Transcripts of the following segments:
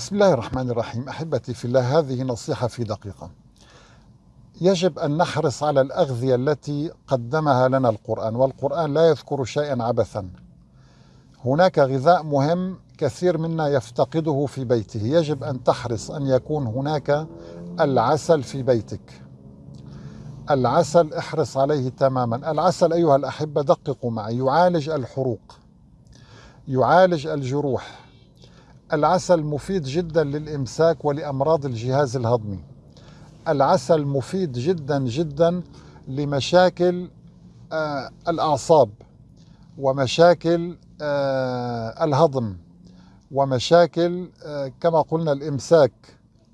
بسم الله الرحمن الرحيم. أحبتي في الله هذه نصيحة في دقيقة. يجب أن نحرص على الأغذية التي قدمها لنا القرآن والقرآن لا يذكر شيئا عبثا. هناك غذاء مهم كثير منا يفتقده في بيته. يجب أن تحرص أن يكون هناك العسل في بيتك. العسل احرص عليه تماما. العسل أيها الأحبة دققوا معي. يعالج الحروق يعالج الجروح العسل مفيد جدا للإمساك ولأمراض الجهاز الهضمي. العسل مفيد جدا جدا لمشاكل آه الأعصاب ومشاكل آه الهضم ومشاكل آه كما قلنا الإمساك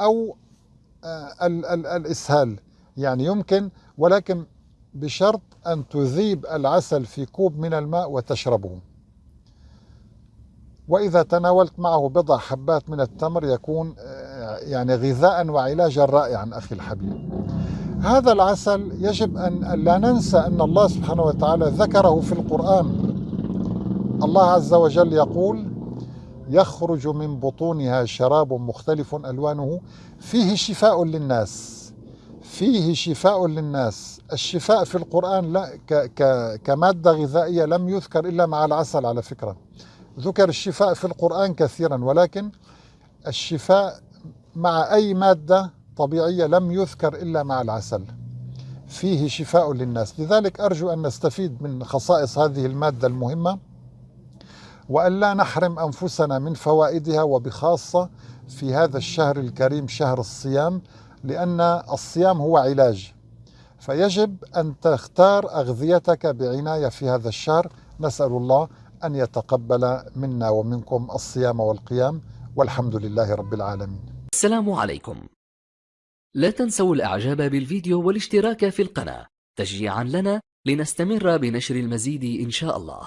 أو آه ال ال الإسهال. يعني يمكن ولكن بشرط أن تذيب العسل في كوب من الماء وتشربه. وإذا تناولت معه بضع حبات من التمر يكون آه، يعني غذاء وعلاجا رائعا أخي الحبيب. هذا العسل يجب أن لا ننسى أن الله سبحانه وتعالى ذكره في القرآن. الله عز وجل يقول يخرج من بطونها شراب مختلف ألوانه فيه شفاء للناس فيه شفاء للناس. الشفاء في القرآن لا كمادة غذائية لم يذكر إلا مع العسل على فكرة. ذكر الشفاء في القرآن كثيرا ولكن الشفاء مع أي مادة طبيعية لم يذكر إلا مع العسل. فيه شفاء للناس. لذلك أرجو أن نستفيد من خصائص هذه المادة المهمة وأن لا نحرم أنفسنا من فوائدها وبخاصة في هذا الشهر الكريم شهر الصيام لأن الصيام هو علاج. فيجب أن تختار أغذيتك بعناية في هذا الشهر. نسأل الله أن يتقبل منا ومنكم الصيام والقيام والحمد لله رب العالمين. السلام عليكم. لا تنسوا الإعجاب بالفيديو والاشتراك في القناة تشجيعا لنا لنستمر بنشر المزيد إن شاء الله.